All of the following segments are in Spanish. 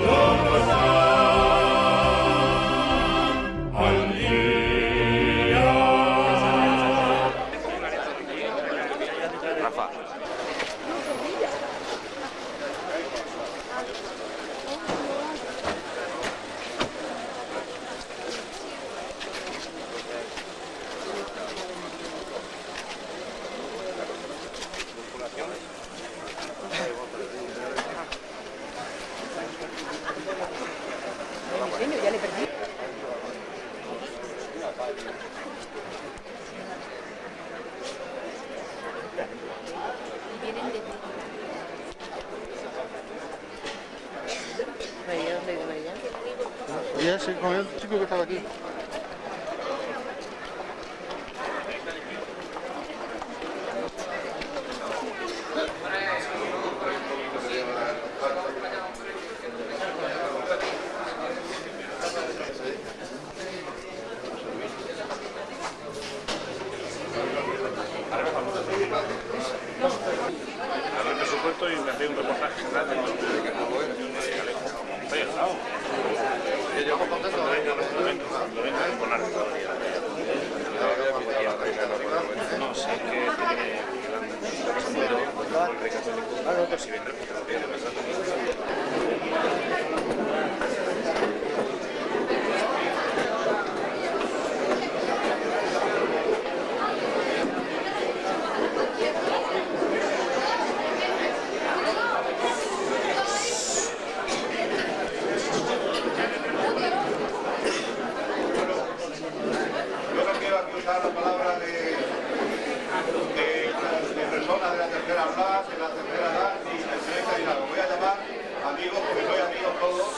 Y ese con el chico que estaba aquí. De presupuesto y me un reportaje de lo recaudaría. No, sé que tiene si vendrá Yo no quiero aquí usar la palabra de, de, de personas de la tercera edad, de la tercera edad, ni presidenta ni nada. Voy a llamar amigos, porque soy amigos todos.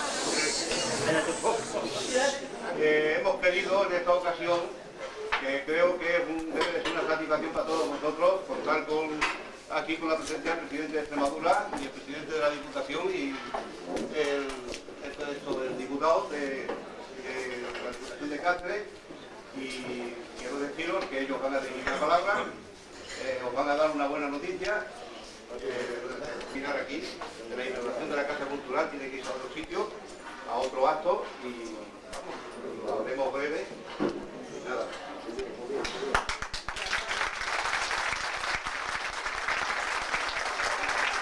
En esta ocasión, que creo que es un- debe de ser una satisfacción para todos nosotros, contar con, aquí con la presencia del presidente de Extremadura y el presidente de la Diputación y el, diputado de, la Diputación de Cáceres y quiero deciros que ellos van a dirigir la palabra, eh, os van a dar una buena noticia. Mirar aquí, de la inauguración de la Casa Cultural tiene que ir a otro sitio, a otro acto y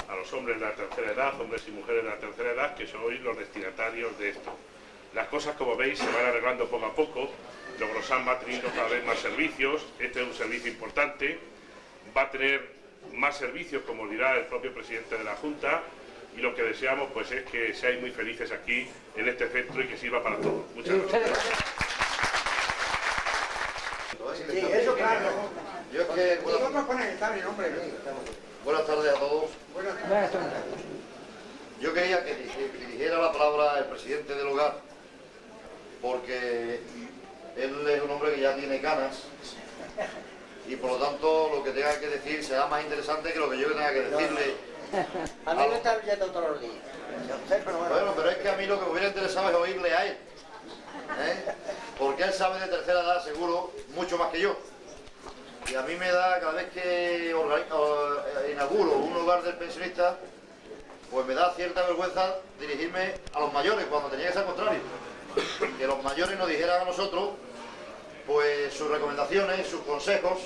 a los hombres de la tercera edad, hombres y mujeres de la tercera edad, que sois los destinatarios de esto. Las cosas, como veis, se van arreglando poco a poco. Logrosán va teniendo cada vez más servicios. Este es un servicio importante. Va a tener más servicios, como dirá el propio presidente de la Junta. Y lo que deseamos pues, es que seáis muy felices aquí, en este centro, y que sirva para todos. Muchas gracias. Sí, eso claro. Yo es que, buenas, tardes a todos. Buenas tardes. Yo quería que diri- dirigiera la palabra el presidente del hogar, porque él es un hombre que ya tiene canas y por lo tanto lo que tenga que decir será más interesante que lo que yo tenga que decirle. A mí me está viendo todos los días. Bueno. Pero es que a mí lo que me hubiera interesado es oírle a él. ¿eh? Porque él sabe de tercera edad seguro mucho más que yo. Y a mí me da, cada vez que eh, inauguro un hogar del pensionista, pues me da cierta vergüenza dirigirme a los mayores cuando tenía que ser contrario. Que los mayores nos dijeran a nosotros pues sus recomendaciones, sus consejos,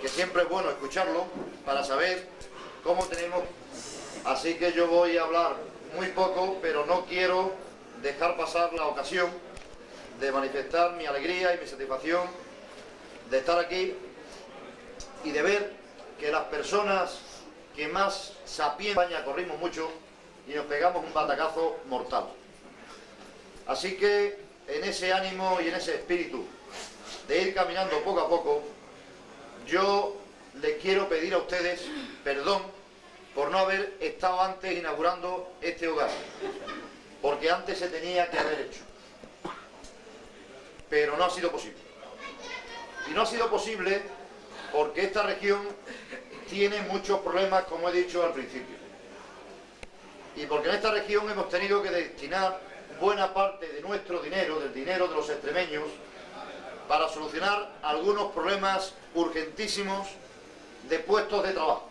que siempre es bueno escucharlo para saber cómo tenemos. Así que yo voy a hablar muy poco, pero no quiero dejar pasar la ocasión de manifestar mi alegría y mi satisfacción de estar aquí y de ver que las personas que más sapien en España corrimos mucho y nos pegamos un batacazo mortal. Así que en ese ánimo y en ese espíritu de ir caminando poco a poco, yo les quiero pedir a ustedes perdón por no haber estado antes inaugurando este hogar, porque antes se tenía que haber hecho, pero no ha sido posible. Y no ha sido posible porque esta región tiene muchos problemas, como he dicho al principio. Y porque en esta región hemos tenido que destinar buena parte de nuestro dinero, del dinero de los extremeños, para solucionar algunos problemas urgentísimos de puestos de trabajo.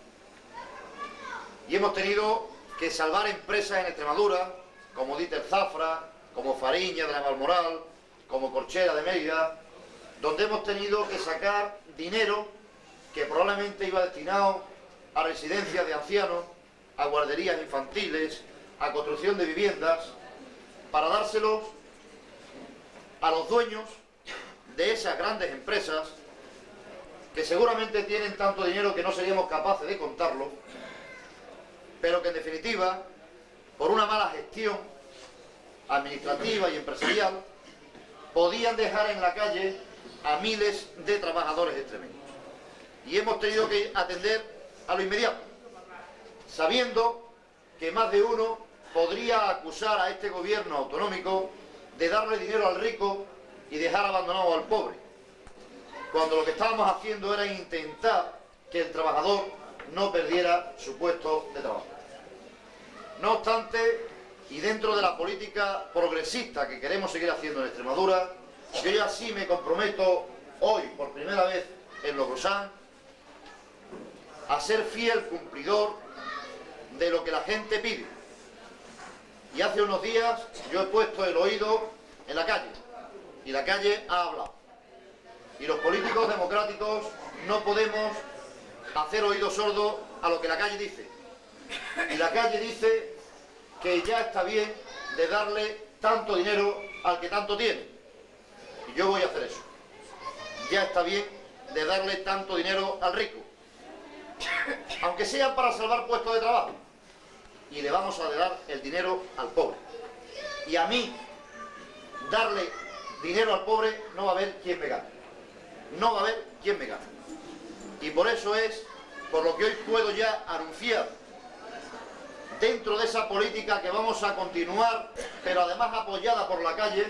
Y hemos tenido que salvar empresas en Extremadura, como Dieter Zafra, como Fariña de la Valmoral, como Corchera de Mérida, donde hemos tenido que sacar dinero que probablemente iba destinado a residencias de ancianos, a guarderías infantiles, a construcción de viviendas, para dárselos a los dueños de esas grandes empresas que seguramente tienen tanto dinero que no seríamos capaces de contarlo, pero que en definitiva, por una mala gestión administrativa y empresarial, podían dejar en la calle a miles de trabajadores extremeños. Y hemos tenido que atender a lo inmediato, sabiendo que más de uno podría acusar a este gobierno autonómico de darle dinero al rico y dejar abandonado al pobre, cuando lo que estábamos haciendo era intentar que el trabajador no perdiera su puesto de trabajo. No obstante, y dentro de la política progresista que queremos seguir haciendo en Extremadura, yo ya sí me comprometo hoy, por primera vez en Logrosán, a ser fiel cumplidor de lo que la gente pide. Y hace unos días yo he puesto el oído en la calle, y la calle ha hablado. Y los políticos democráticos no podemos hacer oído sordo a lo que la calle dice. Y la calle dice que ya está bien de darle tanto dinero al que tanto tiene. Y yo voy a hacer eso. Ya está bien de darle tanto dinero al rico. Aunque sea para salvar puestos de trabajo. Y le vamos a dar el dinero al pobre. Y a mí, darle dinero al pobre, no va a haber quien me gane. No va a haber quien me gane. Y por eso es por lo que hoy puedo ya anunciar dentro de esa política que vamos a continuar, pero además apoyada por la calle,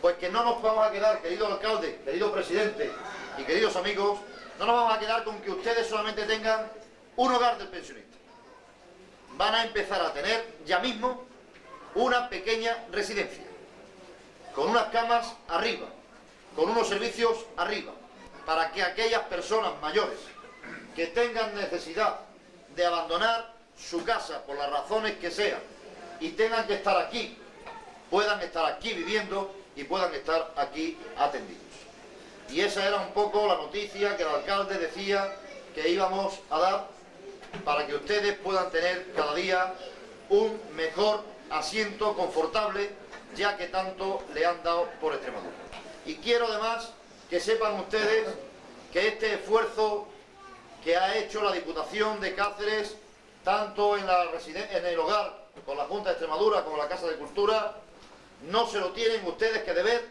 pues que no nos vamos a quedar, querido alcalde, querido presidente y queridos amigos, no nos vamos a quedar con que ustedes solamente tengan un hogar del pensionista. Van a empezar a tener ya mismo una pequeña residencia, con unas camas arriba, con unos servicios arriba, para que aquellas personas mayores que tengan necesidad de abandonar su casa por las razones que sean y tengan que estar aquí, puedan estar aquí viviendo y puedan estar aquí atendidos. Y esa era un poco la noticia que el alcalde decía que íbamos a dar para que ustedes puedan tener cada día un mejor asiento confortable, ya que tanto le han dado por Extremadura. Y quiero además que sepan ustedes que este esfuerzo que ha hecho la Diputación de Cáceres tanto en, el hogar con la Junta de Extremadura como la Casa de Cultura, no se lo tienen ustedes que deber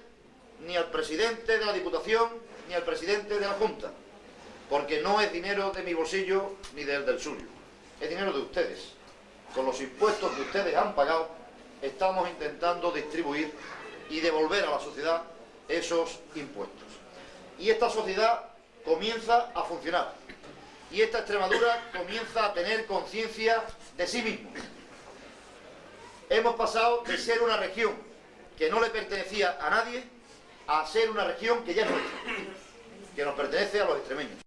ni al presidente de la Diputación ni al presidente de la Junta, porque no es dinero de mi bolsillo ni del del suyo, es dinero de ustedes. Con los impuestos que ustedes han pagado, estamos intentando distribuir y devolver a la sociedad esos impuestos. Y esta sociedad comienza a funcionar y esta Extremadura comienza a tener conciencia de sí mismo. Hemos pasado de ser una región que no le pertenecía a nadie a ser una región que ya es nuestra, que nos pertenece a los extremeños.